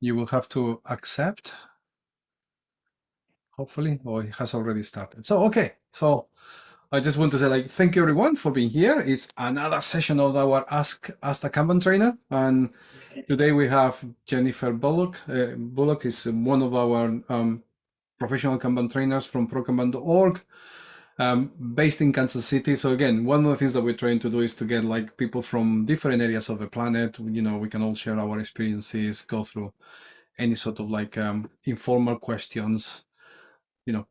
you will have to accept, hopefully, or it has already started. So, okay, so I just want to say like, thank you everyone for being here. It's another session of our Ask, Ask the Kanban trainer. And today we have Jennifer Bullock. Uh, Bullock is one of our um, professional Kanban trainers from prokanban.org um, based in Kansas City. So again, one of the things that we're trying to do is to get like people from different areas of the planet. You know, we can all share our experiences, go through any sort of like um, informal questions. You know,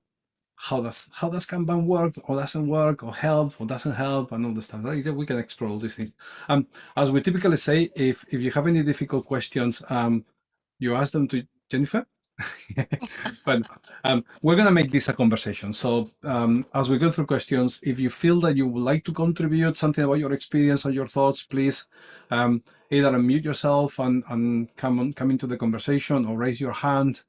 how does how does Kanban work or doesn't work or help or doesn't help and all the stuff. Like, we can explore all these things. Um, as we typically say, if if you have any difficult questions, um, you ask them to Jennifer but um, we're going to make this a conversation. So um, as we go through questions, if you feel that you would like to contribute something about your experience or your thoughts, please um, either unmute yourself and, and come on, come into the conversation or raise your hand.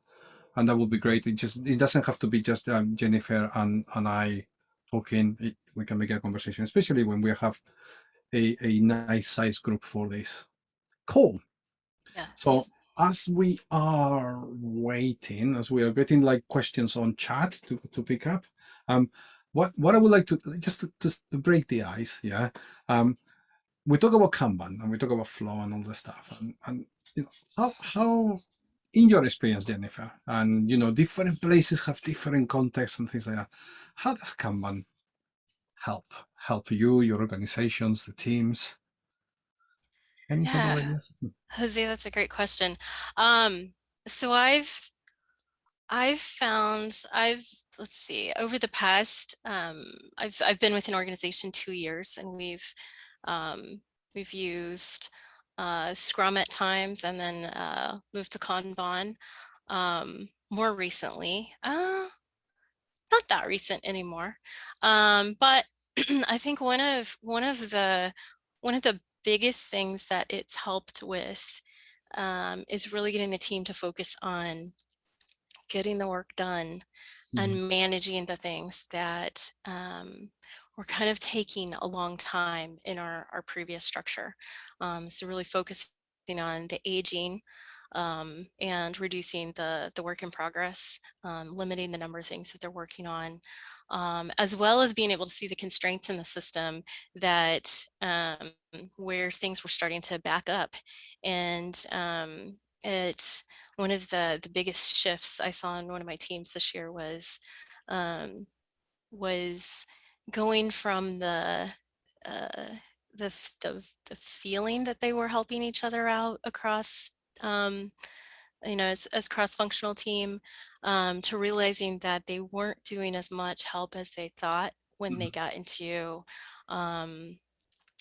And that would be great. It just it doesn't have to be just um, Jennifer and, and I talking. It, we can make a conversation, especially when we have a, a nice size group for this. Cool. So as we are waiting, as we are getting like questions on chat to, to pick up, um, what, what I would like to, just to, to, to break the ice, yeah, um, we talk about Kanban and we talk about flow and all the stuff. And, and you know, how, how, in your experience, Jennifer, and you know, different places have different contexts and things like that. How does Kanban help help you, your organizations, the teams? Any yeah. Jose, that's a great question. Um, so I've I've found I've let's see over the past um, I've I've been with an organization two years and we've um, we've used uh, Scrum at times and then uh, moved to Kanban um, more recently. Uh, not that recent anymore, um, but I think one of one of the one of the biggest things that it's helped with um, is really getting the team to focus on getting the work done mm -hmm. and mm-hmm. managing the things that um, were kind of taking a long time in our, our previous structure. Um, so really focusing on the aging um, and reducing the, the work in progress, um, limiting the number of things that they're working on, um, as well as being able to see the constraints in the system that um, where things were starting to back up. And um, it's one of the, the biggest shifts I saw in one of my teams this year was, um, was going from the, uh, the, the, the feeling that they were helping each other out across um, you know, as, as cross-functional team um, to realizing that they weren't doing as much help as they thought when mm -hmm. they got into um,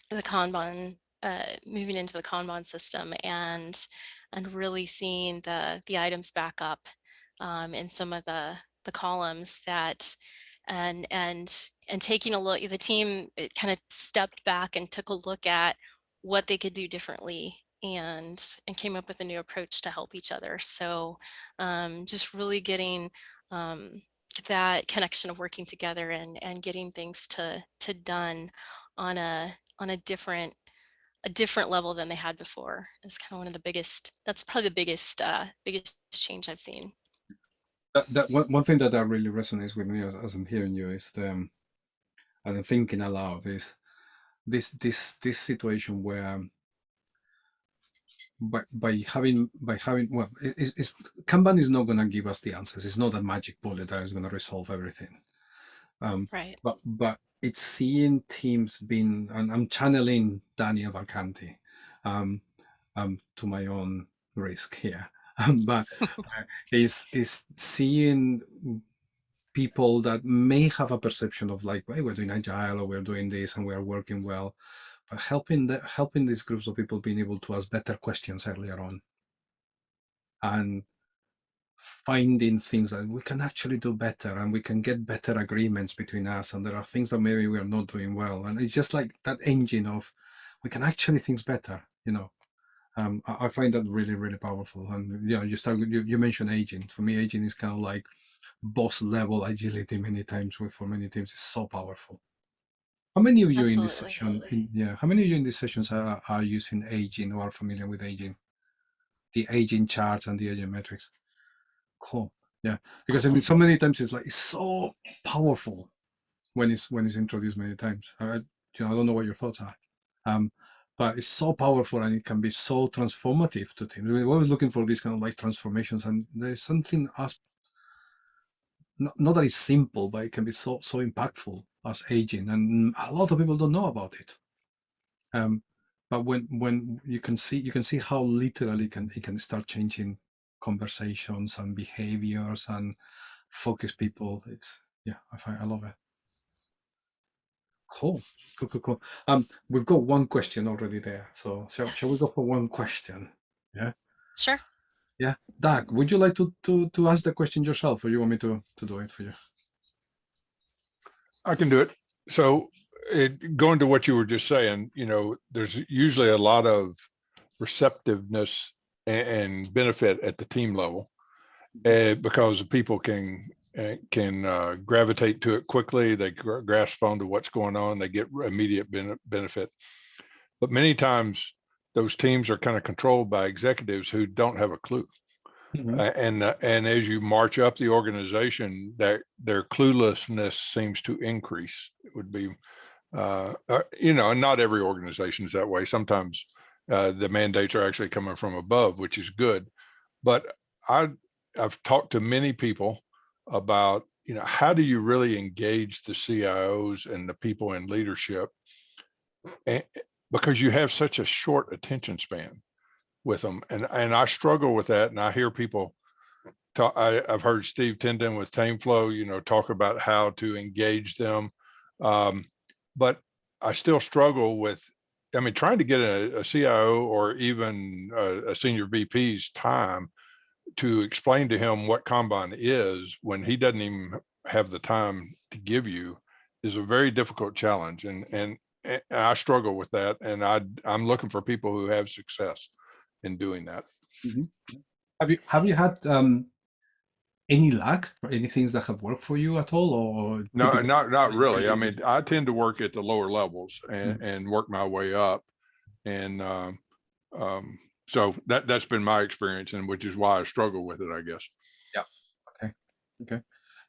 the Kanban, uh, moving into the Kanban system and and really seeing the the items back up um, in some of the the columns that and and and taking a look the team it kind of stepped back and took a look at what they could do differently and and came up with a new approach to help each other. So um, just really getting um, that connection of working together and and getting things to to done on a on a different a different level than they had before is kind of one of the biggest that's probably the biggest uh biggest change i've seen that, that one, one thing that that really resonates with me as, as i'm hearing you is the um, and I'm thinking aloud is this this this situation where by, by having by having well it's, it's kanban is not going to give us the answers. It's not a magic bullet that is going to resolve everything. Um right. but but it's seeing teams being and i'm channeling daniel Vacanti um um to my own risk here. Um, but uh, is is seeing people that may have a perception of like hey, we're doing agile or we're doing this and we're working well helping the, helping these groups of people being able to ask better questions earlier on. And finding things that we can actually do better and we can get better agreements between us and there are things that maybe we are not doing well. And it's just like that engine of we can actually things better you know. Um, I, I, find that really really powerful. And you know you start you, you mentioned aging. For me aging is kind of like boss level agility many times with for many teams is so powerful how many of you Absolutely. in this session, in, yeah, how many of you in these sessions are, are using aging or are familiar with aging? the aging charts and the aging metrics. Cool. Yeah, because I mean, so many times it's like it's so powerful when it's when it's introduced many times. I, you know, I don't know what your thoughts are, um, but it's so powerful and it can be so transformative to teams. We're always looking for these kind of like transformations, and there's something as not, not that it's simple, but it can be so so impactful as aging, and a lot of people don't know about it. Um, but when when you can see you can see how literally can it can start changing conversations and behaviors and focus people. It's yeah, I find I love it. Cool, cool, cool, cool. Um, we've got one question already there, so shall, shall we go for one question? Yeah. Sure. Yeah, Doug, would you like to to to ask the question yourself, or you want me to to do it for you? I can do it. So it, going to what you were just saying, you know, there's usually a lot of receptiveness and, benefit at the team level uh, because people can uh, can uh, gravitate to it quickly. They gr- grasp onto what's going on. They get immediate ben- benefit. But many times those teams are kind of controlled by executives who don't have a clue. Mhm. Uh, and uh, and as you march up the organization, their their cluelessness seems to increase. It would be, uh, uh, you know, and not every organization is that way. Sometimes uh, the mandates are actually coming from above, which is good. But I I've talked to many people about you know how do you really engage the CIOs and the people in leadership, and, because you have such a short attention span with them and and i struggle with that and i hear people talk I, i've heard steve tendon with tameflow you know talk about how to engage them um, but i still struggle with i mean trying to get a, a cio or even a, a senior vp's time to explain to him what kanban is when he doesn't even have the time to give you is a very difficult challenge and and, and i struggle with that and i i'm looking for people who have success in doing that. Have you have you had um, any luck or any things that have worked for you at all, or No, not not really. I mean, I tend to work at the lower levels and and work my way up, and um, um, so that that's been my experience, and which is why I struggle with it, I guess. Yeah. Okay. Okay.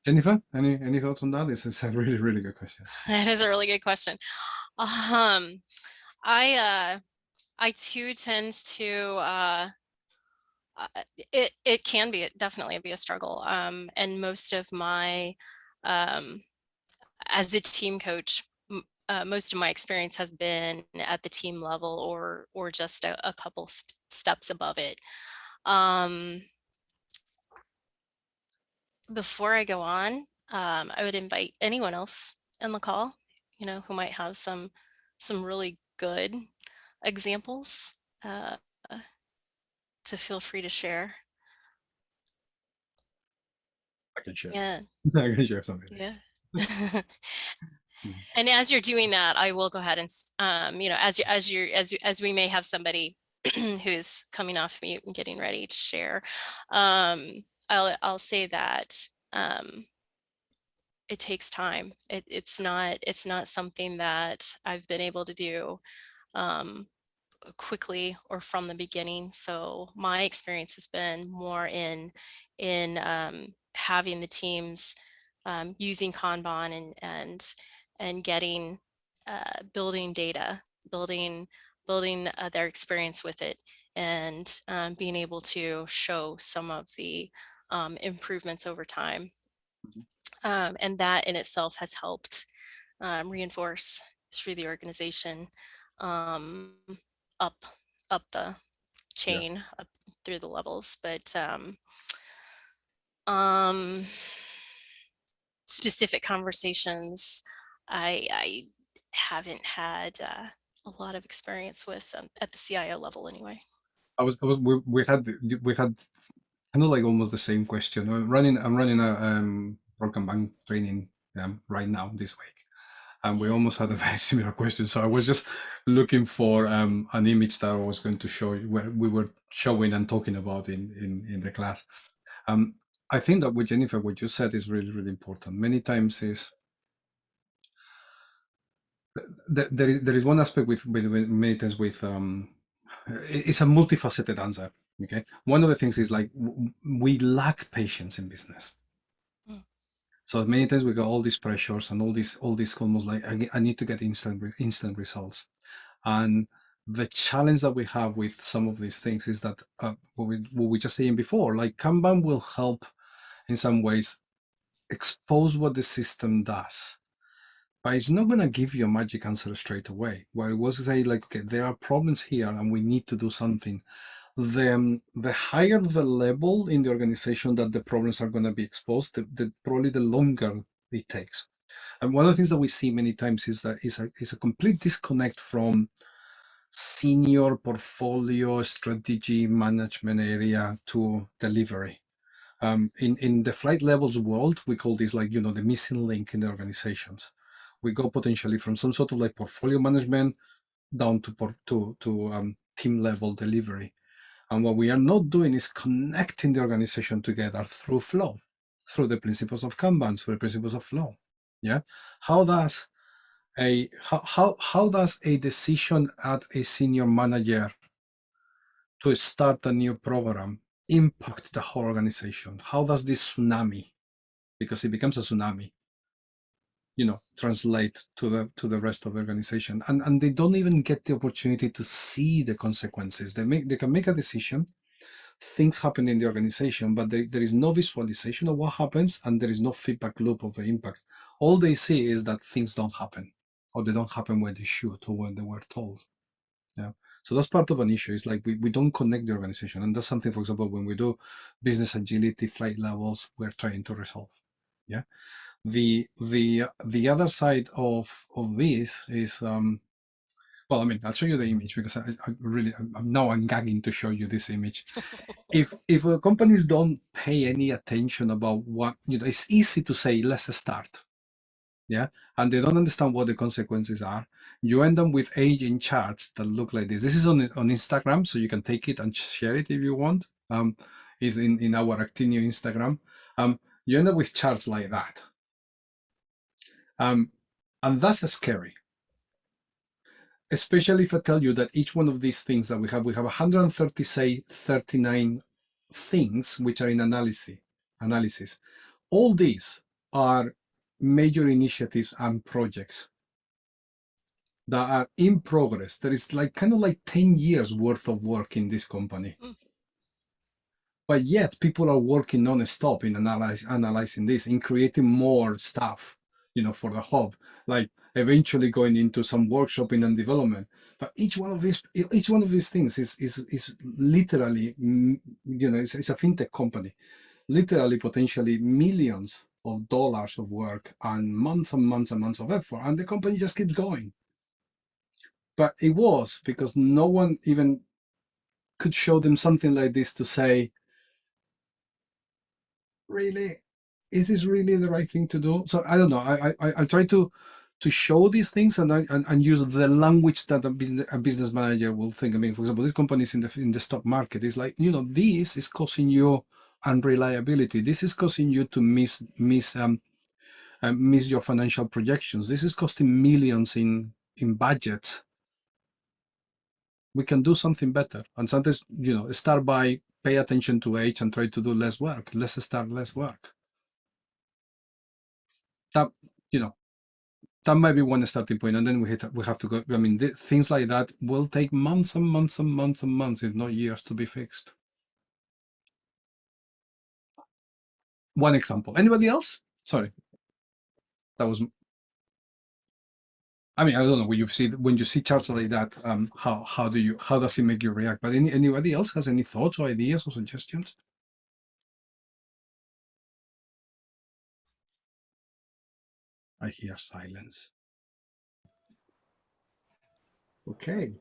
Jennifer, any any thoughts on that? This is a really really good question. That is a really good question. Um, I uh, I too tend to uh, uh, it it can be definitely be a struggle. Um, and most of my um, as a team coach, uh, most of my experience has been at the team level or or just a, a couple st- steps above it. Um, before I go on, um, I would invite anyone else in the call, you know, who might have some some really good examples uh, to feel free to share. I can share. Yeah, I can share something. yeah. and as you're doing that, I will go ahead and, um, you know, as you as you as you as we may have somebody who's coming off mute and getting ready to share, um, I'll I'll say that um, it takes time. It, it's not it's not something that I've been able to do um, quickly or from the beginning. So my experience has been more in in um, having the teams um, using Kanban and and and getting uh, building data, building building uh, their experience with it, and um, being able to show some of the um, improvements over time. Um, and that in itself has helped um, reinforce through the organization um, up up the chain up through the levels but um um specific conversations i i haven't had uh, a lot of experience with um, at the cio level anyway I was, I was we, we had we had kind of like almost the same question. I'm running I'm running a um ProKanban training um, right now this week. And we almost had a very similar question. So I was just looking for um, an image that I was going to show you where we were showing and talking about in, in, in the class. Um, I think that with Jennifer, what you said is really, really important. Many times is th- there is there is one aspect with, with, with many times with um, it's a multifaceted answer Okay. One of the things is like we lack patience in business. So many times we got all these pressures and all these all these almost like I, I need to get instant instant results, and the challenge that we have with some of these things is that uh, what we what we just saying before, like Kanban will help in some ways expose what the system does, but it's not going to give you a magic answer straight away. What it was to say like, okay, there are problems here and we need to do something. The, the higher the level in the organization that the problems are going to be exposed, the, the probably the longer it takes. And one of the things that we see many times is that is a, is a complete disconnect from senior portfolio strategy management area to delivery. Um, in in the flight levels world, we call this like you know the missing link in the organizations. We go potentially from some sort of like portfolio management down to to to um, team level delivery, and what we are not doing is connecting the organization together through flow, through the principles of Kanban, through the principles of flow. Yeah, how does a how how, how does a decision at a senior manager to start a new program impact the whole organization? How does this tsunami, because it becomes a tsunami, you know, translate to the to the rest of the organization? And and they don't even get the opportunity to see the consequences. They make they can make a decision, things happen in the organization, but they, there is no visualization of what happens, and there is no feedback loop of the impact. All they see is that things don't happen, or they don't happen when they should, or when they were told. Yeah. So that's part of an issue. It's like we, we don't connect the organization. And that's something, for example, when we do business agility flight levels, we're trying to resolve. Yeah. The the the other side of of this is um well, I mean, I'll show you the image because I, I really I'm, now I'm gagging to show you this image. if if companies don't pay any attention about what you know, it's easy to say let's start, yeah, and they don't understand what the consequences are you end up with aging charts that look like this. This is on on Instagram, so you can take it and share it if you want. Um, is in in our Actineo Instagram. Um, you end up with charts like that. Um, and that's scary. Especially if I tell you that each one of these things that we have, we have 130 say 39 things which are in analysis. Analysis. All these are major initiatives and projects that are in progress. There is like kind of like 10 years worth of work in this company. Mm. But yet people are working non-stop in analyze, analyzing this, in creating more stuff, you know, for the hub, like eventually going into some workshopping and development. But each one of these, each one of these things is is is literally, mm, you know, it's, it's a fintech company, literally potentially millions of dollars of work and months and months and months of effort, and the company just keeps going. But it was because no one even could show them something like this to say really is this really the right thing to do so i don't know i i, I try to to show these things and, and and use the language that a business, a business manager will think i mean for example this company is in the in the stock market is like you know this is causing you unreliability this is causing you to miss miss um uh, miss your financial projections this is costing millions in in budgets we can do something better. And sometimes, you know, start by pay attention to age and try to do less work. Let's start less work. That, you know, that might be one starting point, and then we hit, we have to go. I mean, th- things like that will take months and months and months and months, if not years, to be fixed. One example. Anybody else? Sorry, that was I mean, I don't know when you see when you see charts like that, um, how how do you how does it make you react? But any anybody else has any thoughts or ideas or suggestions? I hear silence. Okay.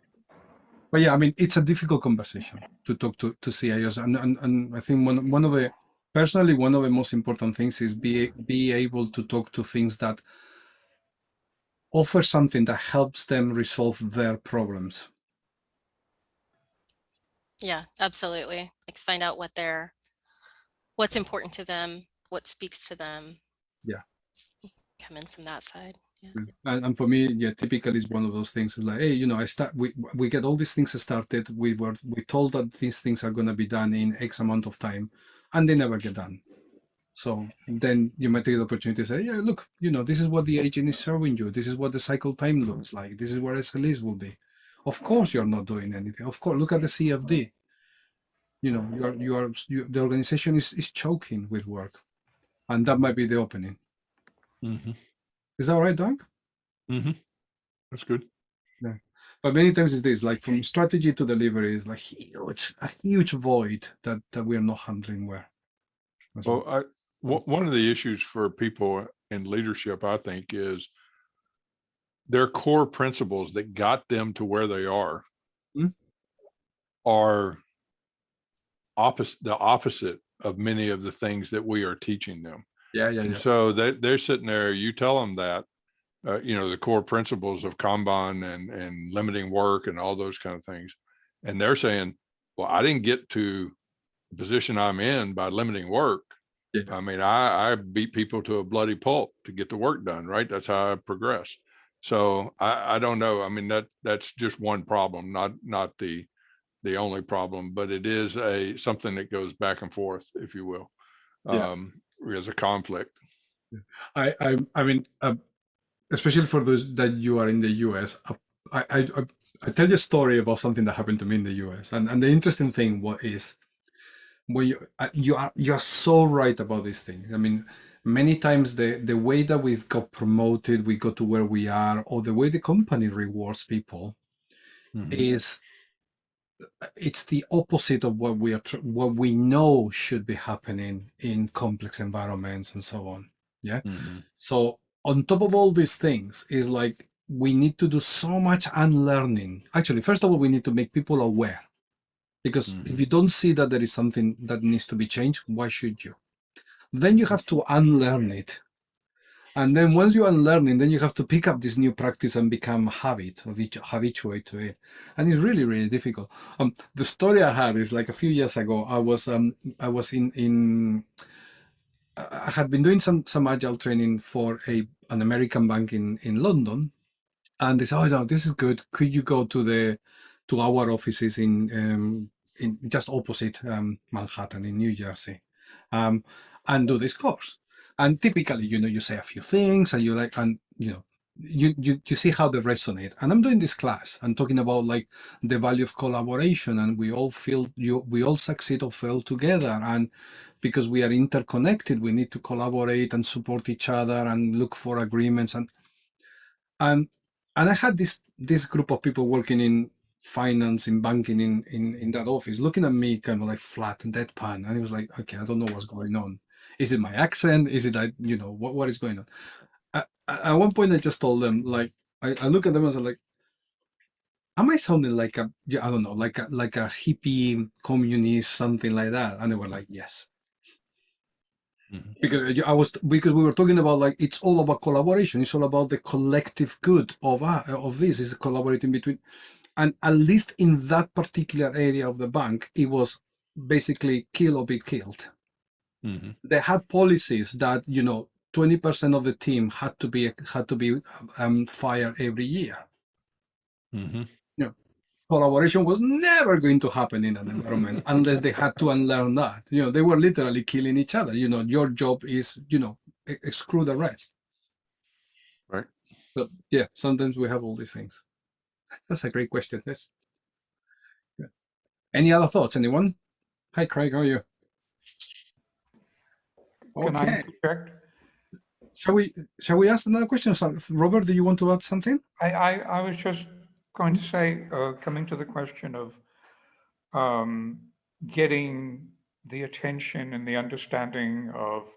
But yeah, I mean, it's a difficult conversation to talk to to CIOs, and and, and I think one one of the personally one of the most important things is be be able to talk to things that offer something that helps them resolve their problems. Yeah, absolutely. Like find out what they're, what's important to them, what speaks to them. Yeah. Come in from that side. Mm. And, and for me, yeah, typically it's one of those things like, hey, you know, I start, we, we get all these things started. We were, we told that these things are going to be done in X amount of time and they never get done. So then you might take the opportunity to say, yeah, look, you know, this is what the agent is serving you. This is what the cycle time looks like. This is where SLAs will be. Of course, you're not doing anything. Of course, look at the CFD. You know, you are, you are, you, the organization is, is choking with work and that might be the opening. Mhm, Is that all right, Doug? mhm. That's good. but many times it's this like from strategy to delivery is like huge a huge void that that we are not handling well That's Well. I, one one of the issues for people in leadership, I think, is their core principles that got them to where they are Hmm. are opposite, the opposite of many of the things that we are teaching them. Yeah yeah And so they, they're sitting there, you tell them that, uh, you know, the core principles of Kanban and, and limiting work and all those kind of things. And they're saying, well, I didn't get to the position I'm in by limiting work. Yeah. I mean, I, I beat people to a bloody pulp to get the work done, right? That's how I progress. So I, I don't know. I mean, that, that's just one problem, not, not the, the only problem, but it is a, something that goes back and forth, if you will. Yeah. Um, as a conflict. I, I I mean uh, especially for those that you are in the US uh, I, I I I tell you a story about something that happened to me in the US and and the interesting thing what is when you uh, you are you are so right about this thing. I mean many times the the way that we've got promoted we got to where we are or the way the company rewards people is it's the opposite of what we are what we know should be happening in complex environments and so on Mhm. so on top of all these things is like we need to do so much unlearning. Actually first of all we need to make people aware. Because Mhm. if you don't see that there is something that needs to be changed why should you? Then you have to unlearn it and then once you unlearn it then you have to pick up this new practice and become habit of each habituate to it and it's really really difficult um the story i had is like a few years ago i was um i was in in I I had been doing some some agile training for a an American bank in in London, and they said, "Oh no, this is good. Could you go to the to our offices in um, in just opposite um, Manhattan in New Jersey, um, and do this course?" And typically, you know, you say a few things, and you like, and you know, you you you see how they resonate. And I'm doing this class and talking about like the value of collaboration, and we all feel you we all succeed or fail together, and because we are interconnected we need to collaborate and support each other and look for agreements and and and i had this this group of people working in finance in banking in in, in that office looking at me kind of like flat and deadpan. And it was like okay i don't know what's going on is it my accent is it like you know what, what is going on at, at one point i just told them like I, I look at them and I was like am I sounding like a yeah, I don't know like a like a hippie communist something like that and they were like yes Mhm. because I was because we were talking about like it's all about collaboration. It's all about the collective good of uh, of this is collaborating between, and at least in that particular area of the bank, it was basically kill or be killed. Mhm. They had policies that you know twenty percent of the team had to be had to be um, fired every year. Mhm. Collaboration was never going to happen in an environment unless they had to unlearn that. You know, they were literally killing each other. You know, your job is you know exclude the rest. Right. So yeah, sometimes we have all these things. That's a great question. That's yeah. Any other thoughts? Anyone? Hi, Craig. How are you? Can I Okay. interject? Shall we shall we ask another question? Robert, do you want to add something? I, I, I was just going to say, uh, coming to the question of um, getting the attention and the understanding of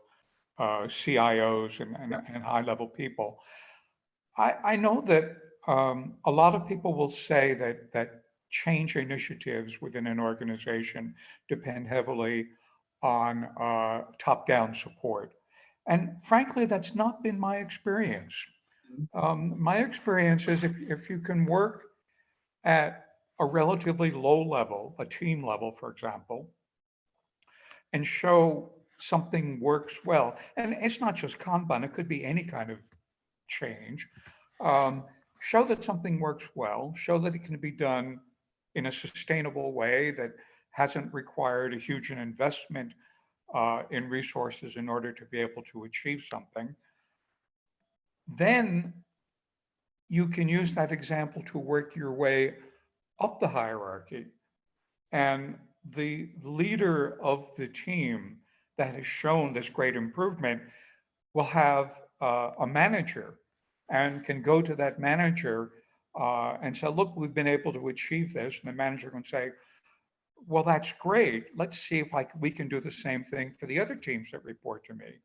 uh, CIOs and, and, and high-level people. I, I know that um, a lot of people will say that, that change initiatives within an organization depend heavily on uh, top-down support. And frankly, that's not been my experience. Um, my experience is if, if you can work at a relatively low level, a team level, for example, and show something works well, and it's not just Kanban, it could be any kind of change. Um, show that something works well, show that it can be done in a sustainable way that hasn't required a huge investment uh, in resources in order to be able to achieve something. Then you can use that example to work your way up the hierarchy. And the leader of the team that has shown this great improvement will have uh, a manager and can go to that manager uh, and say, look, we've been able to achieve this. And the manager can say, well, that's great. Let's see if like we can do the same thing for the other teams that report to me.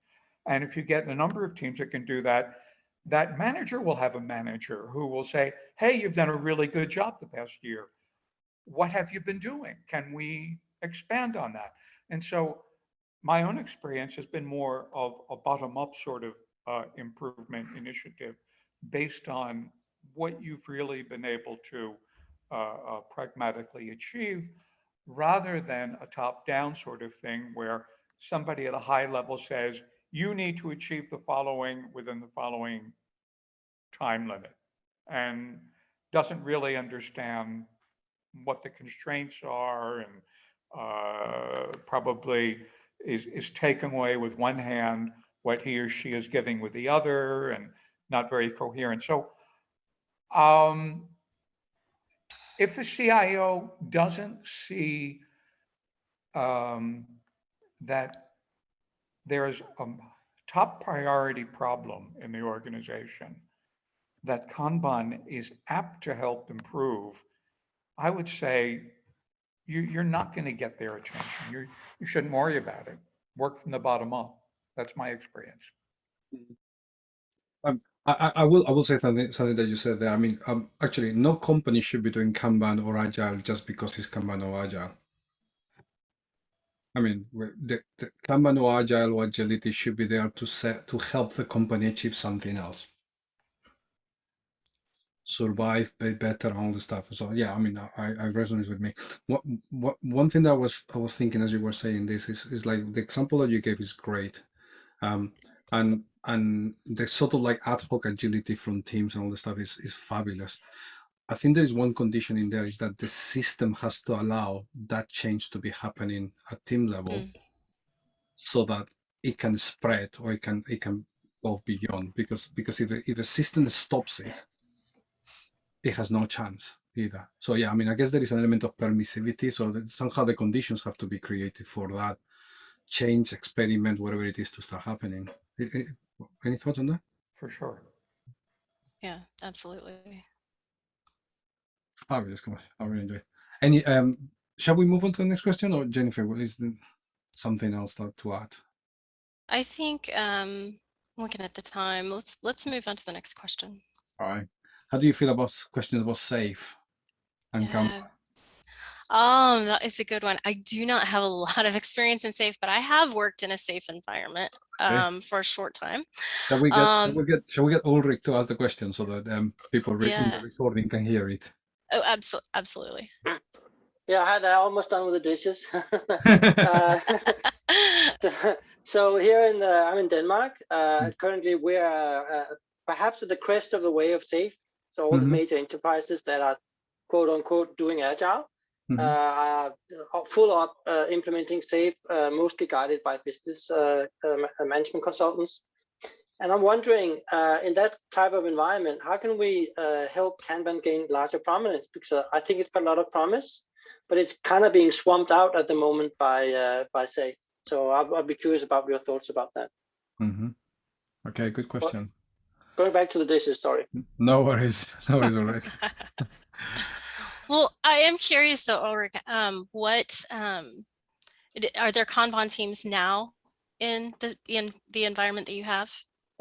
And if you get a number of teams that can do that, that manager will have a manager who will say, hey, you've done a really good job the past year. What have you been doing? Can we expand on that? And so my own experience has been more of a bottom-up sort of uh, improvement initiative based on what you've really been able to uh, uh, pragmatically achieve rather than a top-down sort of thing where somebody at a high level says, you need to achieve the following within the following time limit and doesn't really understand what the constraints are and uh, probably is, is taken away with one hand what he or she is giving with the other and not very coherent. So um, if the CIO doesn't see um, that there's a top priority problem in the organization that Kanban is apt to help improve, I would say you, you're not going to get their attention. You you shouldn't worry about it. Work from the bottom up. That's my experience. Um, I, I will I will say something something that you said there. I mean, um, actually, no company should be doing Kanban or Agile just because it's Kanban or Agile. I mean, the, the Kanban or Agile or Agility should be there to set to help the company achieve something else, survive, pay better, all the stuff. So yeah, I mean, I, I resonates with me. What what one thing that I was I was thinking as you were saying this is is like the example that you gave is great, um, and and the sort of like ad hoc agility from teams and all the stuff is, is fabulous. I think there is one condition in there is that the system has to allow that change to be happening at team level mm. so that it can spread or it can it can go beyond because because if, if the system stops it, it has no chance either. So yeah, I mean, I guess there is an element of permissivity. So that somehow the conditions have to be created for that change, experiment, whatever it is to start happening. It, it, any thoughts on that? For sure. Yeah, absolutely. Fabulous. Come on. I really enjoy it. Any, um, shall we move on to the next question or Jennifer, what is the, something else to add? I think, um, looking at the time, let's, let's move on to the next question. All right. How do you feel about questions about safe and yeah. Come? Um, that is a good one. I do not have a lot of experience in safe, but I have worked in a safe environment um, okay. for a short time. Shall we get, um, shall we get, shall we get Ulrich to ask the question so that um, people yeah. in the recording can hear it? Oh, absolutely. Absolutely. Yeah, hi there. Almost done with the dishes. uh, so here in the, I'm in Denmark. Uh, mm. currently, we're uh, perhaps at the crest of the way of safe. So all mm -hmm. the mm-hmm. major enterprises that are quote unquote doing agile Mm -hmm. uh, full up uh, implementing SAFe, uh, mostly guided by business uh, uh, management consultants. And I'm wondering, uh, in that type of environment, how can we help Kanban gain larger prominence? Because I think it's got a lot of promise, but it's kind of being swamped out at the moment by by SAFe. So I'll, I'll, be curious about your thoughts about that. Mm -hmm. Okay, good question. Well, going back to the dishes, sorry. No worries. No worries, all right. Well, I am curious though, Ulrich, um, what um, are there Kanban teams now in the in the environment that you have?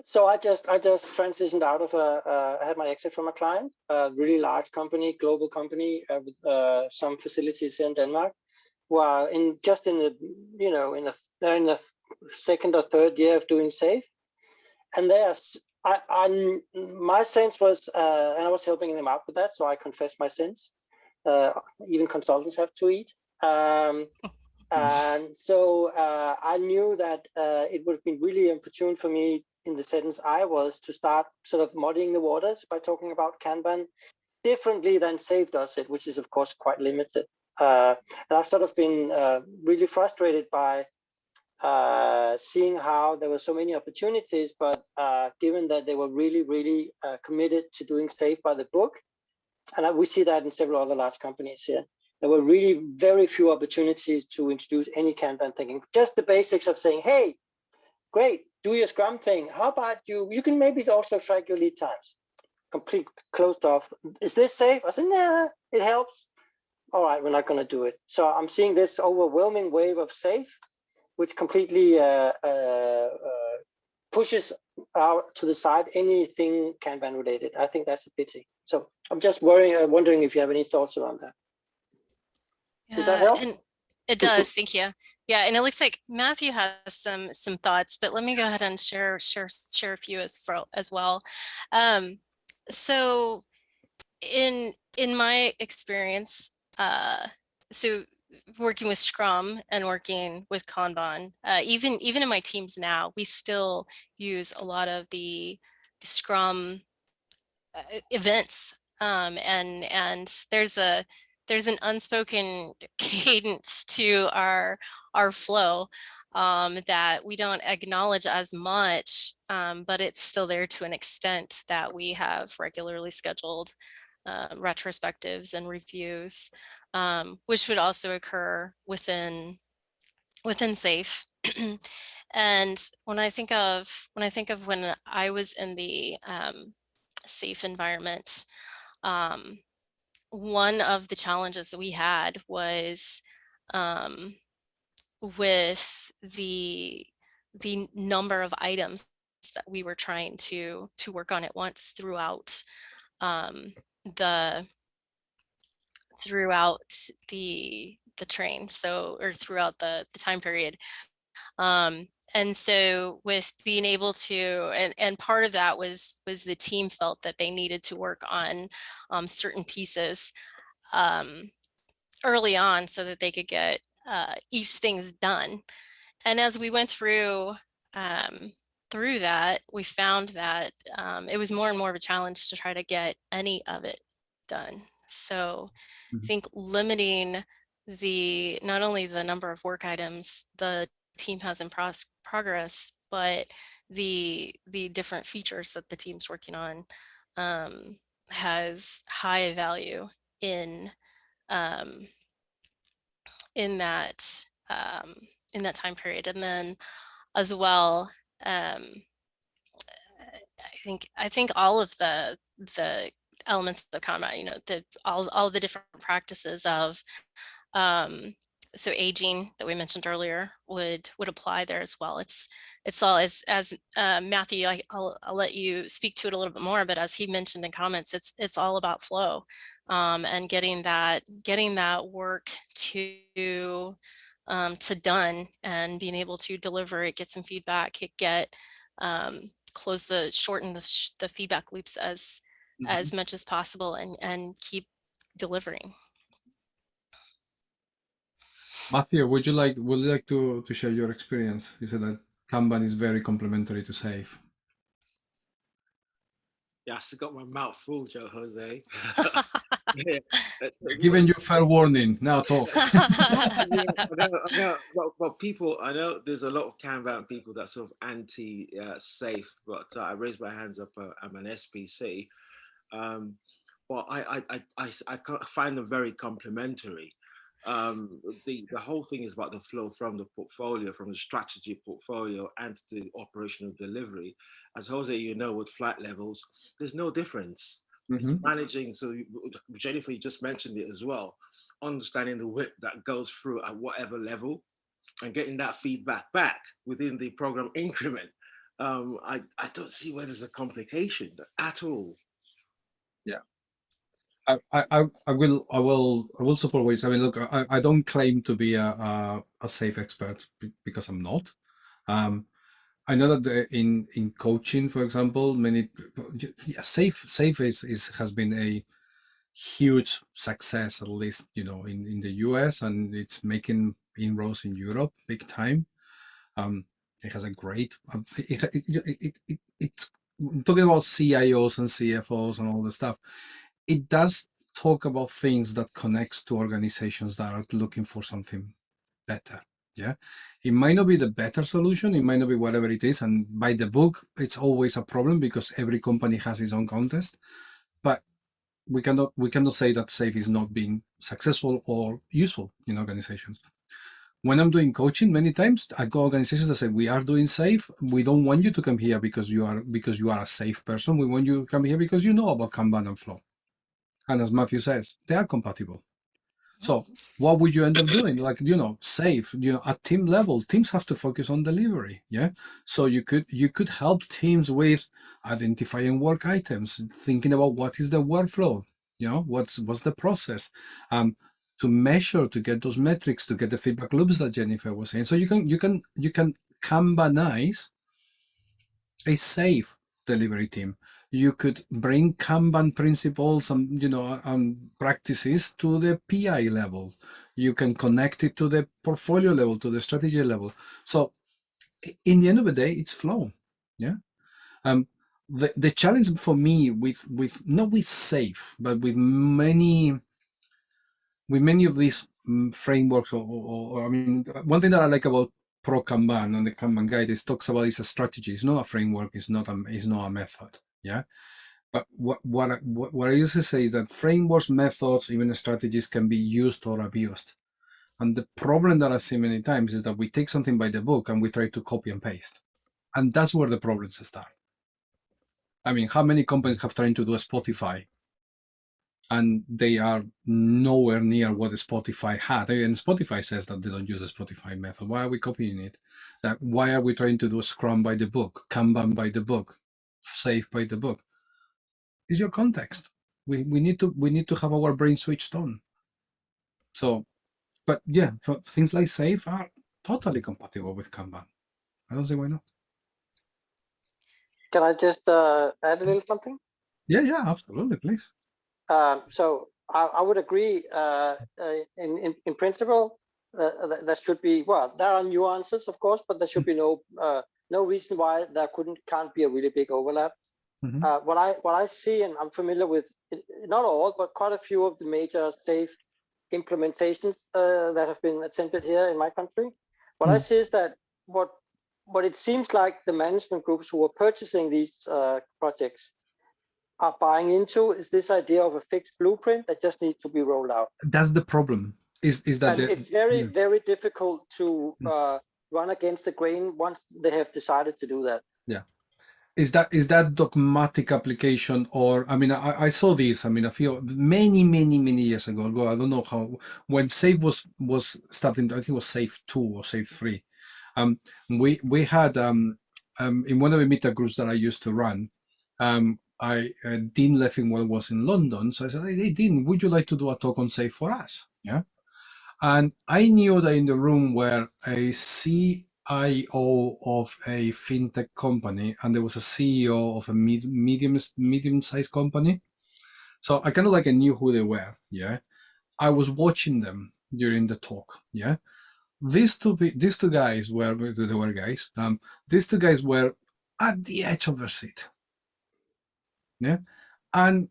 So I just I just transitioned out of a uh, I had my exit from a client, a really large company, global company uh, with uh, some facilities in Denmark. Well, in just in the you know in the they're in the second or third year of doing safe, and there's I, I my sense was uh, and I was helping them out with that, so I confessed my sins uh, even consultants have to eat. Um, And so uh, I knew that uh, it would have been really opportune for me in the sentence I was to start sort of muddying the waters by talking about Kanban differently than SAFe does it, which is of course quite limited. Uh, and I've sort of been uh, really frustrated by uh, seeing how there were so many opportunities, but uh, given that they were really, really uh, committed to doing SAFe by the book, and we see that in several other large companies here, there were really very few opportunities to introduce any Kanban thinking. Just the basics of saying, hey, great, do your Scrum thing. How about you? You can maybe also track your lead times. Complete closed off. Is this safe? I said, nah, it helps. All right, we're not going to do it. So I'm seeing this overwhelming wave of SAFe which completely uh, uh, uh, pushes out to the side anything Kanban related. I think that's a pity. So I'm just worrying, wondering if you have any thoughts around that. Yeah, Did that help? it does. Thank you. Yeah, and it looks like Matthew has some some thoughts, but let me go ahead and share share share a few as for, as well. Um, so in in my experience, uh, so working with Scrum and working with Kanban, uh, even even in my teams now, we still use a lot of the, the Scrum uh, events, um, and and there's a there's an unspoken cadence to our our flow um, that we don't acknowledge as much, um, but it's still there to an extent that we have regularly scheduled uh, retrospectives and reviews um, which would also occur within within SAFe. and when I think of when I think of when I was in the um, SAFe environment, um, one of the challenges that we had was um, with the the number of items that we were trying to to work on at once throughout um, the throughout the the train so or throughout the the time period. Um and so with being able to and, and part of that was was the team felt that they needed to work on um, certain pieces um, early on so that they could get uh, each thing's done. And as we went through um, through that we found that um, it was more and more of a challenge to try to get any of it done so I Mhm. think limiting the not only the number of work items the team has in pros- progress, but the the different features that the team's working on um, has high value in um, in that um, in that time period, and then as well. Um, I think I think all of the the elements of Kanban, you know, the all, all the different practices of um, so aging that we mentioned earlier would would apply there as well. It's it's all as as uh, Matthew, I, will I'll let you speak to it a little bit more, but as he mentioned in comments, it's it's all about flow um, and getting that getting that work to um, to done and being able to deliver it, get some feedback, get um, close the shorten the, the feedback loops as Mhm. as much as possible and, and keep delivering. Matthew, would you like would you like to to share your experience? You said that Kanban is very complementary to SAFe. Yeah, I still got my mouth full, Joe Jose. yeah, uh, We're giving you fair warning. Now talk. yeah, I know, I know, well, well, people, I know there's a lot of Kanban people that sort of anti-safe, but uh, I raised my hands up. Uh, I'm an SPC. Um, well, I, I, I, I, I find them very complementary. Um, the, the whole thing is about the flow from the portfolio, from the strategy portfolio and the operational delivery. As Jose, you know, with flight levels, there's no difference. Mhm. It's managing, so you- Jennifer, you just mentioned it as well, understanding the WIP that goes through at whatever level and getting that feedback back within the program increment. Um, I, I don't see where there's a complication at all. I, I, I will I will I will support say. I mean, look, I, I don't claim to be a, a, a SAFe expert because I'm not. Um, I know that the, in in coaching, for example, many yeah, SAFe SAFe is, is has been a huge success, at least you know in in the US, and it's making inroads in Europe big time. Um, it has a great, um, it, it, it, it, it's talking about CIOs and CFOs and all the stuff. It does talk about things that connects to organizations that are looking for something better. Yeah, it might not be the better solution. It might not be whatever it is. And by the book, it's always a problem because every company has its own contest. But we cannot we cannot say that safe is not being successful or useful in organizations when i'm doing coaching many times i go organizations that say we are doing safe we don't want you to come here because you are because you are a safe person we want you to come here because you know about kanban and flow and as matthew says they are compatible so what would you end up doing? Like, you know, safe, you know, at team level, teams have to focus on delivery. Yeah. So you could you could help teams with identifying work items, thinking about what is the workflow, you know, what's what's the process. Um, to measure, to get those metrics, to get the feedback loops that Jennifer was saying. So you can you can you can Kanbanize a safe delivery team you could bring Kanban principles and you know and practices to the PI level. You can connect it to the portfolio level, to the strategy level. So in the end of the day, it's flow. Yeah. Um, the, the challenge for me with with not with safe, but with many with many of these mm, frameworks or, or, or I mean one thing that I like about ProKanban and the Kanban guide is talks about is a strategy. It's not a framework. It's not a it's not a method. Yeah. But what, what, I, what, I used to say is that frameworks, methods, even strategies can be used or abused. And the problem that I see many times is that we take something by the book and we try to copy and paste. And that's where the problems start. I mean, how many companies have tried to do a Spotify and they are nowhere near what Spotify had. And Spotify says that they don't use the Spotify method. Why are we copying it? Like, why are we trying to do a Scrum by the book, Kanban by the book? Safe by the book. Is your context. We we need to we need to have our brain switched on. So but yeah things like safe are totally compatible with kanban. I don't see why not. Can i just uh, add a little something? Yeah yeah absolutely please. Um, so I, I, would agree uh, uh, in, in in principle uh, that should be well there are nuances of course but there should be no uh, no reason why there couldn't can't be a really big overlap. Mm -hmm. uh, what I what I see, and I'm familiar with not all, but quite a few of the major safe implementations uh, that have been attempted here in my country. What mm. I see is that what what it seems like the management groups who are purchasing these uh, projects are buying into is this idea of a fixed blueprint that just needs to be rolled out. That's the problem. Is is that it's very yeah. very difficult to mm. uh, run against the grain once they have decided to do that. Yeah. Is that is that dogmatic application or I mean I, I saw this I mean a few many many many years ago ago I don't know how when Safe was was starting I think it was Safe two or Safe three um we we had um um in one of the meta groups that I used to run um I uh, Dean Leffingwell was in London so I said hey Dean would you like to do a talk on Safe for us yeah and I knew that in the room were a CIO of a fintech company, and there was a CEO of a medium medium-sized company. So I kind of like I knew who they were. Yeah, I was watching them during the talk. Yeah, these two these two guys were they were guys. Um, these two guys were at the edge of their seat. Yeah, and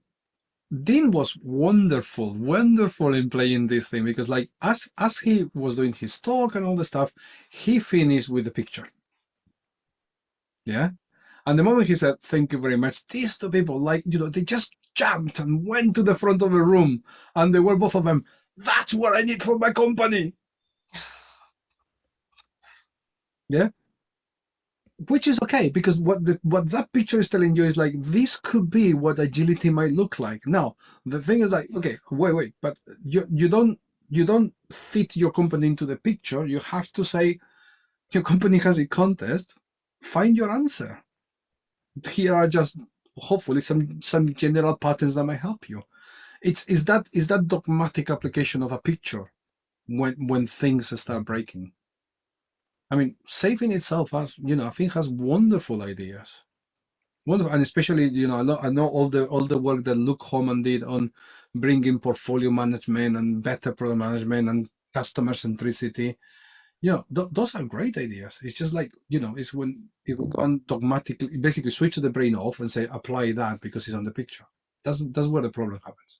Dean was wonderful, wonderful in playing this thing because like as as he was doing his talk and all the stuff, he finished with the picture. Yeah. And the moment he said, thank you very much, these two people, like, you know, they just jumped and went to the front of the room and they were both of them, that's what I need for my company. yeah which is okay because what the, what that picture is telling you is like this could be what agility might look like. Now the thing is like okay wait wait but you you don't you don't fit your company into the picture. You have to say your company has a contest find your answer. Here are just hopefully some some general patterns that might help you. It's is that is that dogmatic application of a picture when when things start breaking I mean, Saving itself has, you know, I think has wonderful ideas. Wonderful, and especially, you know, I know, I know all the all the work that Luke Hohmann did on bringing portfolio management and better product management and customer centricity. You know, th those are great ideas. It's just like, you know, it's when if we can dogmatically basically switch the brain off and say apply that because it's on the picture. That's that's where the problem happens.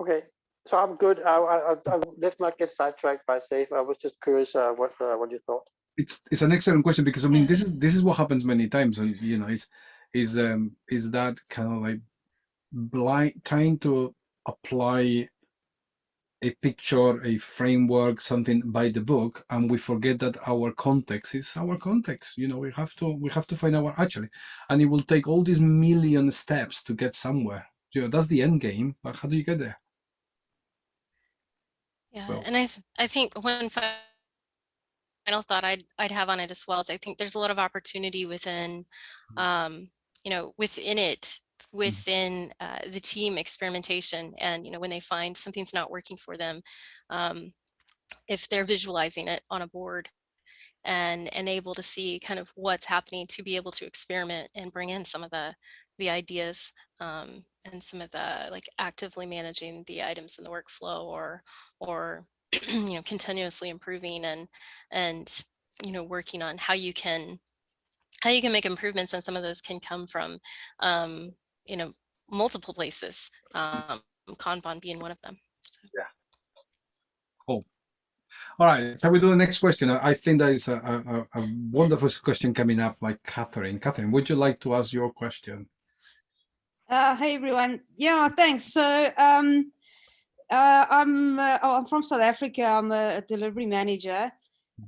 Okay, so I'm good. I, I, I, let's not get sidetracked by safe. I was just curious uh, what uh, what you thought. It's it's an excellent question because I mean this is this is what happens many times and you know it's is um is that kind of like blind trying to apply a picture, a framework, something by the book, and we forget that our context is our context. You know, we have to we have to find our actually, and it will take all these million steps to get somewhere. You know, that's the end game, but how do you get there? Yeah, Well- and I I think one final thought I'd I'd have on it as well is I think there's a lot of opportunity within, um, you know, within it, within uh, the team experimentation, and you know when they find something's not working for them, um, if they're visualizing it on a board, and and able to see kind of what's happening to be able to experiment and bring in some of the the ideas um, and some of the like actively managing the items in the workflow or or you know continuously improving and and you know working on how you can how you can make improvements and some of those can come from um, you know multiple places um, kanban being one of them so. All right, shall we do the next question? I think that is a, a, a wonderful question coming up by Catherine. Catherine, would you like to ask your question? Uh, hey everyone. Yeah, thanks. So um, uh, I'm uh, oh, I'm from South Africa. I'm a, delivery manager,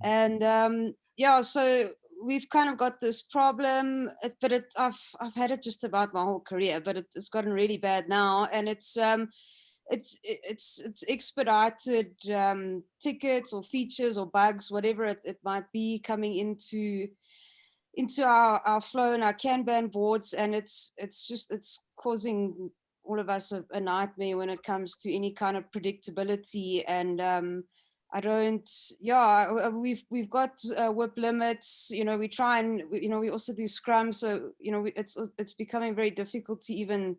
and um, yeah, so we've kind of got this problem, but it I've I've had it just about my whole career, but it, it's gotten really bad now, and it's um, it's it's it's expedited um, tickets or features or bugs, whatever it, it might be, coming into into our, our flow and our Kanban boards and it's it's just it's causing all of us a, a nightmare when it comes to any kind of predictability. And um I don't yeah we've we've got uh, WIP limits you know we try and you know we also do scrum so you know it's it's becoming very difficult to even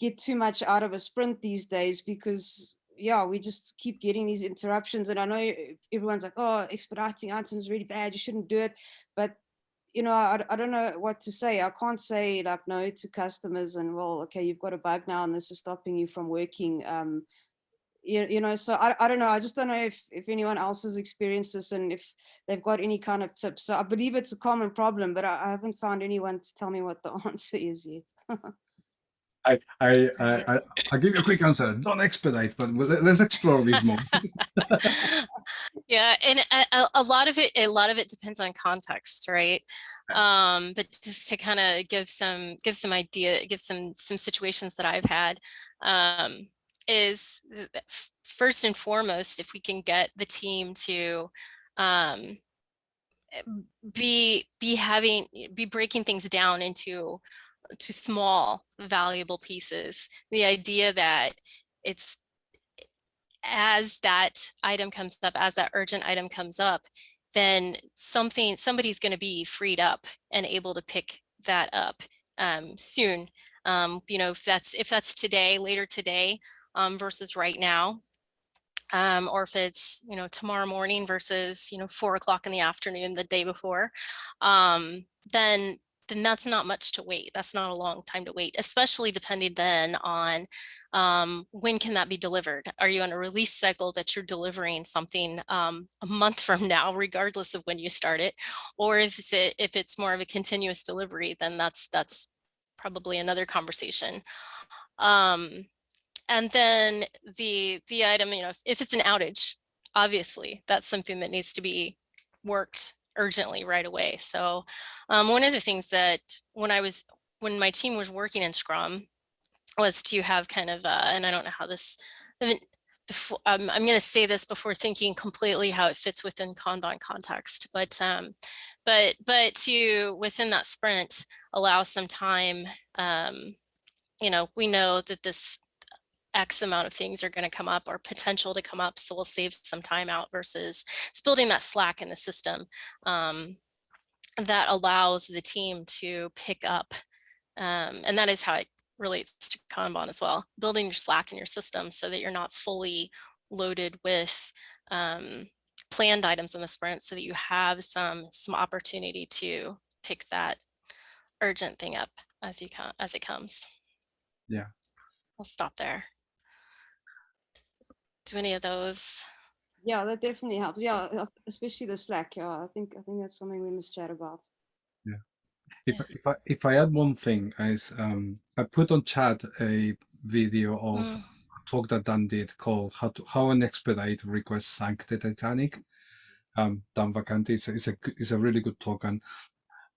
get too much out of a sprint these days because yeah we just keep getting these interruptions. And I know everyone's like oh expediting items really bad you shouldn't do it. But you know, I, I don't know what to say. I can't say like no to customers and well, okay, you've got a bug now and this is stopping you from working. Um, you, you know, so I, I don't know. I just don't know if, if anyone else has experienced this and if they've got any kind of tips. So I believe it's a common problem, but I, I haven't found anyone to tell me what the answer is yet. I, I, I, I, I'll give you a quick answer. Don't expedite, but let- let's explore this more. yeah and a, a- a lot of it a lot of it depends on context right um but just to kind of give some give some idea give some some situations that i've had um is th- th- f- first and foremost if we can get the team to um eh, be be having be breaking things down into to small valuable pieces the idea that it's as that item comes up, as that urgent item comes up, then something, somebody's going to be freed up and able to pick that up um, soon. Um, you know, if that's if that's today, later today um, versus right now, um, or if it's you know tomorrow morning versus you know four o'clock in the afternoon the day before, um, then then that's not much to wait. That's not a long time to wait, especially depending then on um, when can that be delivered? Are you on a release cycle that you're delivering something um, a month from now, regardless of when you start it? Or if it's, a, if it's more of a continuous delivery, then that's, that's probably another conversation. Um, and then the, the item, you know, if, if it's an outage, obviously that's something that needs to be worked urgently right away. So um, one of the things that when I was, when my team was working in Scrum was to have kind of, uh, and I don't know how this, I mean, before, um, I'm going to say this before thinking completely how it fits within Kanban context, but, um, but, but to within that sprint, allow some time, um, you know, we know that this X amount of things are going to come up or potential to come up. So we'll save some time out versus it's building that slack in the system um, that allows the team to pick up. Um, and that is how it relates to Kanban as well, building your slack in your system so that you're not fully loaded with um, planned items in the sprint so that you have some some opportunity to pick that urgent thing up as you come as it comes. Yeah. I'll stop there. Do any of those? Yeah, that definitely helps. Yeah, uh, especially the Slack. Yeah, I think I think that's something we must chat about. If, if I if I add one thing, is um, I put on chat a video of Mm. a talk that Dan did called "How to How an Expedite Request Sank the Titanic." Um, Dan Vacanti is a, is a g- is a really good talk, and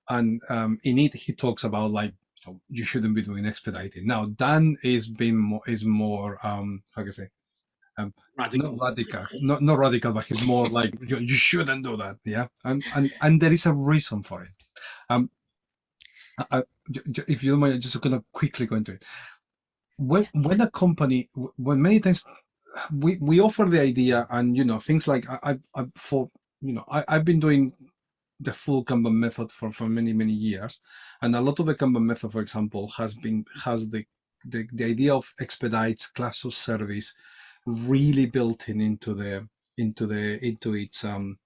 and um, in it he talks about like you, you shouldn't be doing expediting. Now Dan is being more is more um how can I say Radical. not radical, not not radical, but he's more like you, you shouldn't do that. Yeah, and and and there is a reason for it. Um, I, I- j- j- if you don't mind, I'm just gonna quickly go into it. When when a company, when many times we we offer the idea, and you know things like I I, I for you know I I've been doing the full Kanban method for for many many years, and a lot of the Kanban method, for example, has been has the the, the idea of expedites class of service really built in into the into the into its um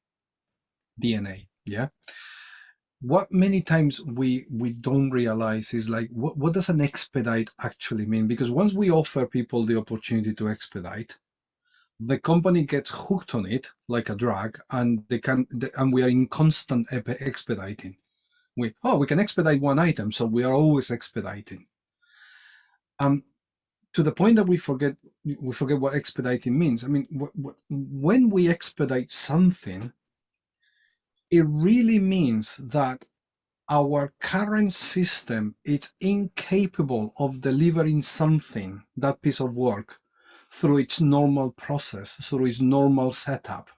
DNA. Yeah. What many times we we don't realize is like what, what does an expedite actually mean? Because once we offer people the opportunity to expedite, the company gets hooked on it like a drug, and they can they, and we are in constant expediting. We oh we can expedite one item, so we are always expediting. Um, to the point that we forget we forget what expediting means. I mean, wh- wh- when we expedite something, it really means that our current system is incapable of delivering something, that piece of work, through its normal process, through its normal setup.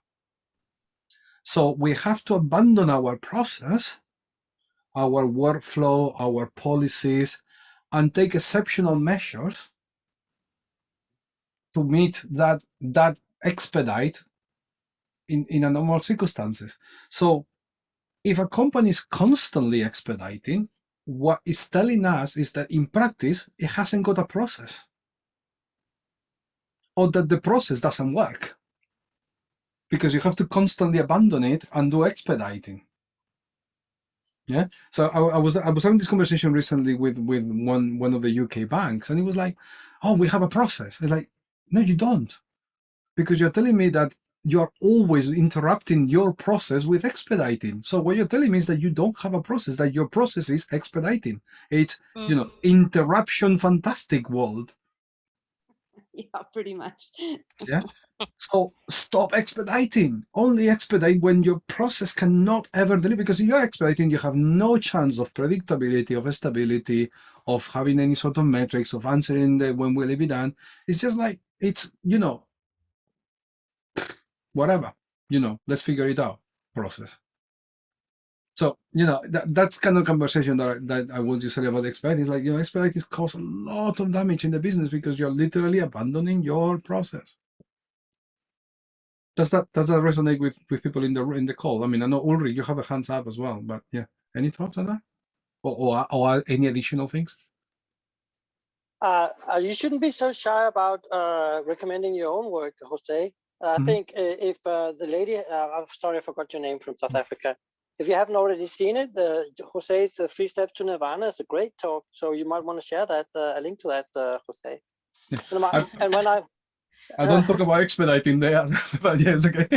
So we have to abandon our process, our workflow, our policies, and take exceptional measures to meet that that expedite in, in a normal circumstances. So if a company is constantly expediting, what it's telling us is that in practice, it hasn't got a process. Or that the process doesn't work. Because you have to constantly abandon it and do expediting. Yeah. So I, I was I was having this conversation recently with with one one of the UK banks, and he was like, "Oh, we have a process." It's like, no, you don't, because you're telling me that you're always interrupting your process with expediting. So what you're telling me is that you don't have a process, that your process is expediting. It's, you know, mm. interruption fantastic world. Yeah, pretty much. Yeah. So stop expediting. Only expedite when your process cannot ever deliver. Because if you're expediting, you have no chance of predictability, of stability, of having any sort of metrics, of answering the when will it be done. It's just like it's, you know, whatever, you know, let's figure it out process. So, you know, that, that's kind of conversation that, I- that I want to say about expedite is like, you know, expedite is cause a lot of damage in the business because you're literally abandoning your process. Does that does that resonate with with people in the in the call? I mean, I know Ulrich, you have a hands up as well, but yeah, any thoughts on that, or or, or any additional things? Uh, uh, you shouldn't be so shy about uh, recommending your own work, Jose. I Mhm. think uh, if uh, the lady, uh, I'm sorry, I forgot your name from South Africa. If you haven't already seen it, the Jose's uh, Three Steps to Nirvana is a great talk. So you might want to share that, uh, a link to that, uh, Jose. Yeah. And, my- and when I, I don't talk about expediting there, but yes, okay.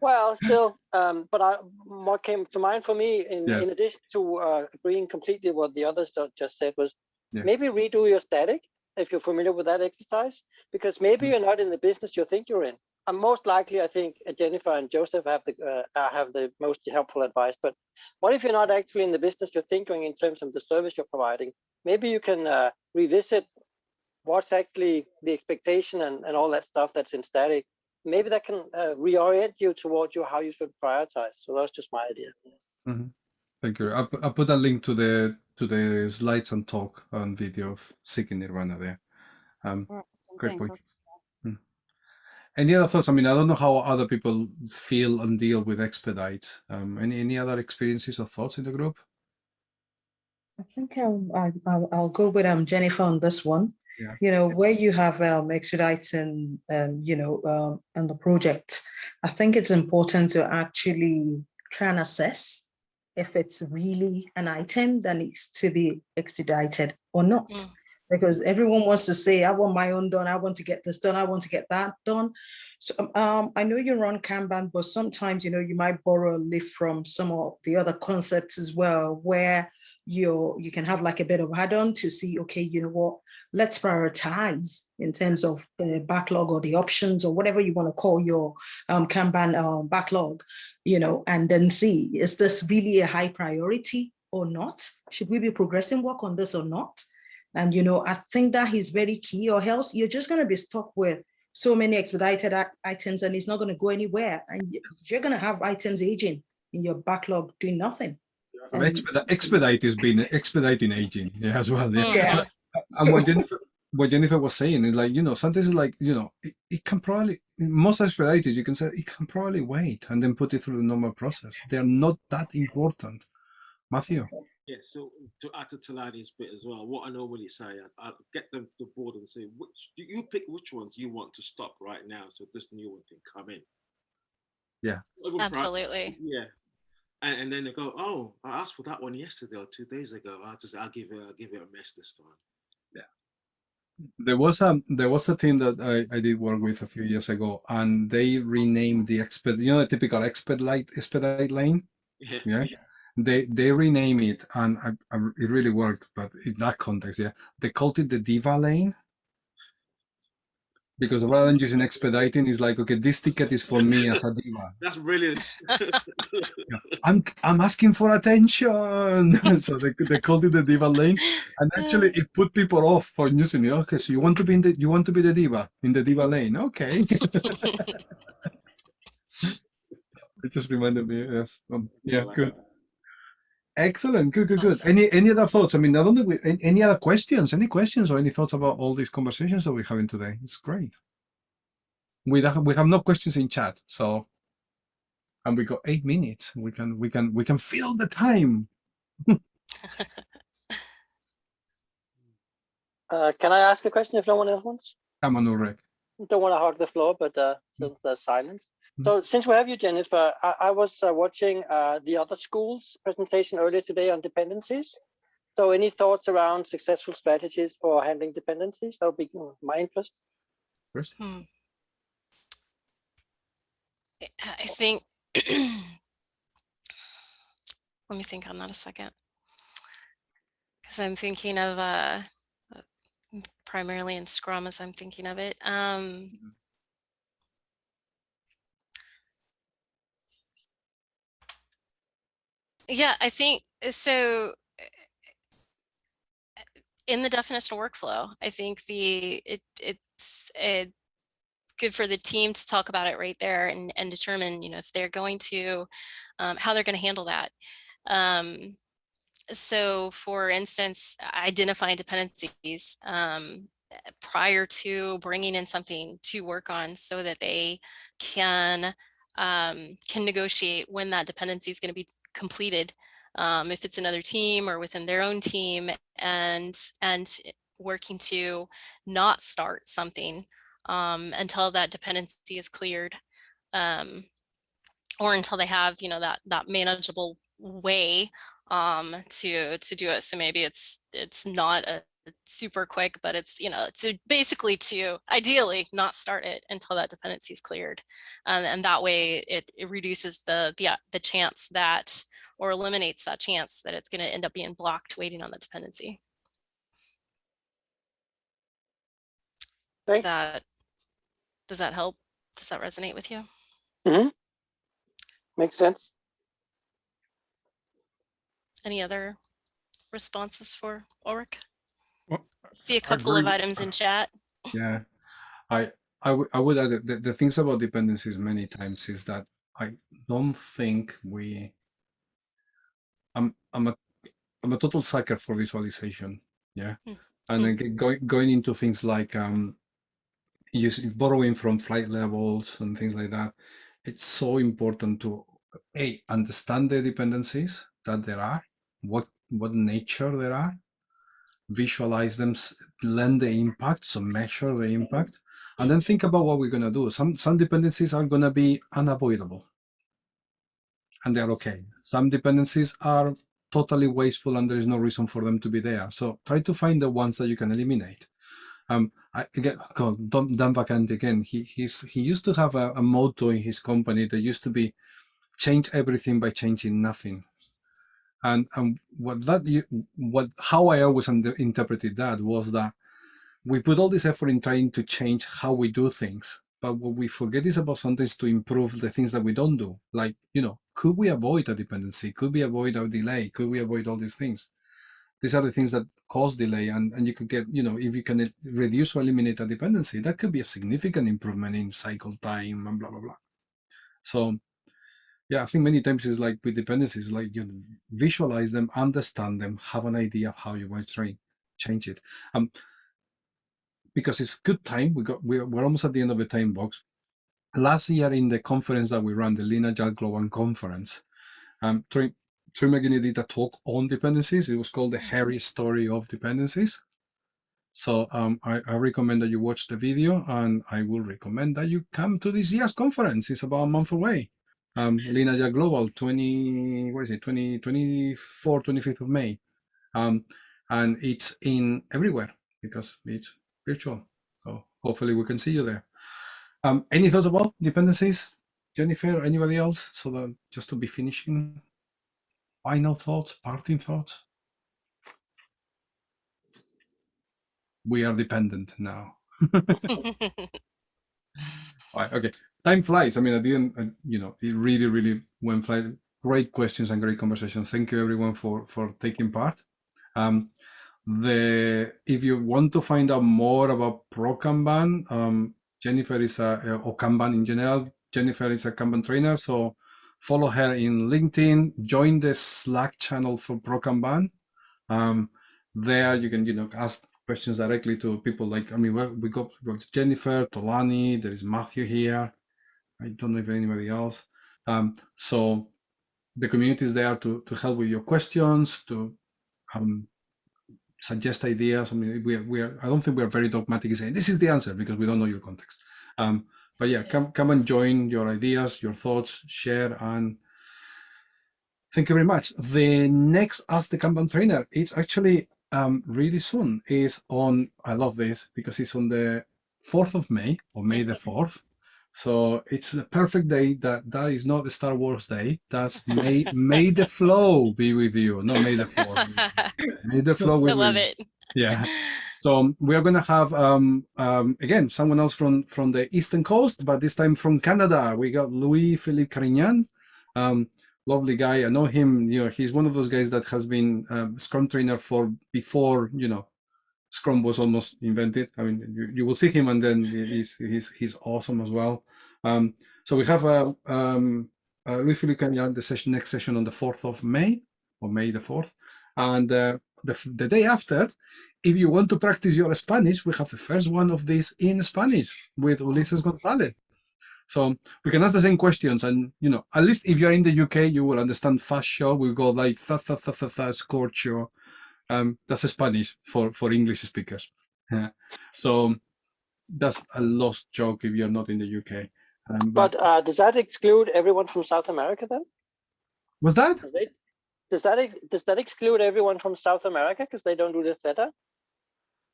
well, still, um, but I, what came to mind for me, in, Yes. in addition to uh, agreeing completely what the others just said, was Yeah. maybe redo your STATIK if you're familiar with that exercise, because maybe Mm. you're not in the business you think you're in. And most likely, I think Jennifer and Joseph have the uh, uh, have the most helpful advice. But what if you're not actually in the business you're thinking in terms of the service you're providing? Maybe you can uh, revisit what's actually the expectation and, and all that stuff that's in STATIK. Maybe that can uh, reorient you towards you how you should prioritize. So that's just my idea. Mhm. Thank you. I'll, I'll put a link to the to the slides and talk and video of Seeking Nirvana there. Um, All right, Great thanks. point. Any other thoughts? I mean, I don't know how other people feel and deal with expedite. Um, any any other experiences or thoughts in the group? I think I'll, I- I'll, I'll go with um, Jennifer on this one. Yeah. you know, where you have um, expediting, um, you know, um, on the project, I think it's important to actually try and assess if it's really an item that needs to be expedited or not. Mm. Because everyone wants to say, I want my own done, I want to get this done, I want to get that done. So um, I know you run Kanban, but sometimes, you know, you might borrow a lift from some of the other concepts as well, where you you can have like a bit of add-on to see, okay, you know what, let's prioritize in terms of the backlog or the options or whatever you want to call your um, Kanban uh, backlog, you know, and then see, is this really a high priority or not? Should we be progressing work on this or not? And, you know, I think that is very key or else you're just going to be stuck with so many expedited items and it's not going to go anywhere. And you're going to have items aging in your backlog doing nothing. Or expedite, expedite has been expediting aging yeah, as well. Yeah. Yeah. And what Jennifer, what Jennifer was saying is like, you know, sometimes it's like, you know, it, it can probably, most expedited, you can say it can probably wait and then put it through the normal process. They are not that important. Matthew. Yeah, so to add to Tolani's bit as well, what I normally say, I, I get them to the board and say, which do you pick which ones you want to stop right now so this new one can come in? Yeah. Absolutely. Yeah. And, and then they go, oh, I asked for that one yesterday or two days ago. I'll just, I'll give it, I'll give it a miss this time. Yeah. There was a there was a team that I, I did work with a few years ago, and they renamed the exped you know the typical expedite expedite lane. Yeah. Yeah, they they rename it, and I, I, it really worked. But in that context, yeah, they called it the diva lane because rather than using expediting, it's like okay, this ticket is for me as a diva. That's brilliant. I'm I'm asking for attention, so they they called it the diva lane, and actually it put people off for using it. Okay, so you want to be in the you want to be the diva in the diva lane? Okay. it just reminded me. Yes. Um, yeah. Good. Excellent. Good. Good. Good. Any any other thoughts? I mean, not only with, any, any other questions? Any questions or any thoughts about all these conversations that we're having today? It's great. We have we have no questions in chat, so and we got eight minutes. We can we can we can fill the time. Uh, can I ask a question if no one else wants? Come on, Ulrich. Don't want to hog the floor, but uh, since there's silence. So since we have you, Jennifer, I, I was uh, watching uh, the other schools presentation earlier today on dependencies. So any thoughts around successful strategies for handling dependencies? That would be my interest. Hmm. I I think, let me think on that a second. Because I'm thinking of uh, uh, primarily in Scrum as I'm thinking of it. Um, yeah, I think uh, so. uh, In the definition of workflow, I think the it it's it good for the team to talk about it right there and, and determine, you know, if they're going to, um, how they're going to handle that. Um, so for instance, identifying dependencies um, prior to bringing in something to work on so that they can um, can negotiate when that dependency is going to be completed, um, if it's another team or within their own team, and and working to not start something um, until that dependency is cleared um, or until they have you know that that manageable way um, to to do it. So maybe it's it's not a super quick but it's you know to basically to ideally not start it until that dependency is cleared um, and that way it, it reduces the the uh, the chance that or eliminates that chance that it's going to end up being blocked waiting on the dependency Thanks. Does that does that help? Does that resonate with you? Mm -hmm. Makes sense. Any other responses for Ulrich? See a couple of items in chat. Yeah, I I would I would add that the, the things about dependencies many times is that I don't think we. I'm I'm a I'm a total sucker for visualization. Yeah, Hmm. and then going going into things like um, using borrowing from flight levels and things like that. It's so important to a understand the dependencies that there are, what what nature there are, visualize them, blend the impact, so measure the impact, and then think about what we're gonna do. Some some dependencies are gonna be unavoidable, and they're okay. Some dependencies are totally wasteful, and there is no reason for them to be there. So try to find the ones that you can eliminate. Um, I, again, Dan Dan Vacanti again. He he's he used to have a, a motto in his company that used to be change everything by changing nothing and and what that you what how i always interpreted that was that we put all this effort in trying to change how we do things but what we forget is about sometimes to improve the things that we don't do. Like you know could we avoid a dependency? Could we avoid a delay? Could we avoid all these things? These are the things that cause delay and, and you could get you know if you can reduce or eliminate a dependency that could be a significant improvement in cycle time and blah blah blah. So yeah, I think many times it's like with dependencies, like you visualize them, understand them, have an idea of how you want to train, change it. Um, because it's good time. We got we're, we're almost at the end of the time box. Last year in the conference that we ran, the Lean Agile Global Conference, um, Troy, Magennis did a talk on dependencies. It was called the hairy story of dependencies. So um, I, I recommend that you watch the video, and I will recommend that you come to this year's conference. It's about a month away um, Global 20, what is it, 20, 24, 25th of May. Um, and it's in everywhere because it's virtual. So hopefully we can see you there. Um, any thoughts about dependencies? Jennifer, anybody else? So that just to be finishing, final thoughts, parting thoughts? We are dependent now. All right, okay. Time flies. I mean, I didn't, uh, you know, it really, really went fly. Great questions and great conversation. Thank you everyone for for taking part. Um, the if you want to find out more about ProKanban, um, Jennifer is a or Kanban in general. Jennifer is a Kanban trainer, so follow her in LinkedIn. Join the Slack channel for ProKanban. Um, there you can, you know, ask questions directly to people like, I mean, we got, we got Jennifer, Tolani, there is Matthew here. I don't know if anybody else. Um, so the community is there to, to help with your questions, to um, suggest ideas. I mean, we are, we are, I don't think we are very dogmatic in saying this is the answer because we don't know your context. Um, but yeah, come, come and join your ideas, your thoughts, share, and thank you very much. The next Ask the Kanban Trainer, it's actually um, really soon is on, I love this because it's on the 4th of May or May the 4th. So it's the perfect day that that is not the Star Wars day. That's May, May the flow be with you. No, May the 4th. May the flow I love you. it. Yeah. So we are going to have, um, um, again, someone else from, from the Eastern Coast, but this time from Canada. We got Louis Philippe Carignan. Um, lovely guy. I know him. You know, he's one of those guys that has been um, Scrum trainer for before. You know, Scrum was almost invented. I mean, you, you will see him, and then he's he's he's awesome as well. Um, so we have a uh, um, uh, Louis the session next session on the fourth of May or May the fourth, and uh, the the day after. If you want to practice your Spanish, we have the first one of these in Spanish with Ulises Gonzalez. So we can ask the same questions, and you know, at least if you're in the UK, you will understand fast show. We go like tha tha tha tha tha score show. Um, that's Spanish for for English speakers. Yeah. So that's a lost joke if you're not in the UK. Um, But uh, does that exclude everyone from South America then? was that? Does, they, does that does that exclude everyone from South America because they don't do the theta?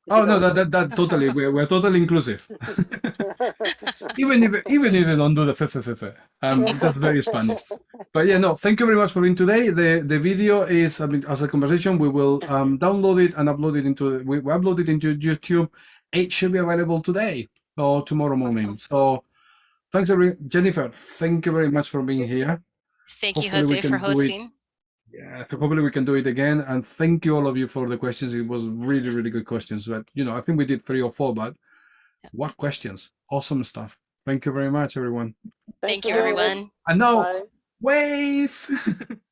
Is Oh no, only- that that, that totally we're, we're totally inclusive. even if even if they don't do the fe, fe, fe, fe. Um, that's very Spanish. But yeah, no, thank you very much for being today. The the video is I mean, as a conversation. We will um, download it and upload it into we, we upload it into YouTube. It should be available today or tomorrow morning. So thanks, every Jennifer. Thank you very much for being here. Thank you, Hopefully we Jose, for can do it- hosting. Yeah, so hopefully we can do it again. And thank you all of you for the questions. It was really, really good questions. But you know, I think we did three or four, but what questions? Awesome stuff. Thank you very much, everyone. Thank for you, everyone. And now Bye. wave.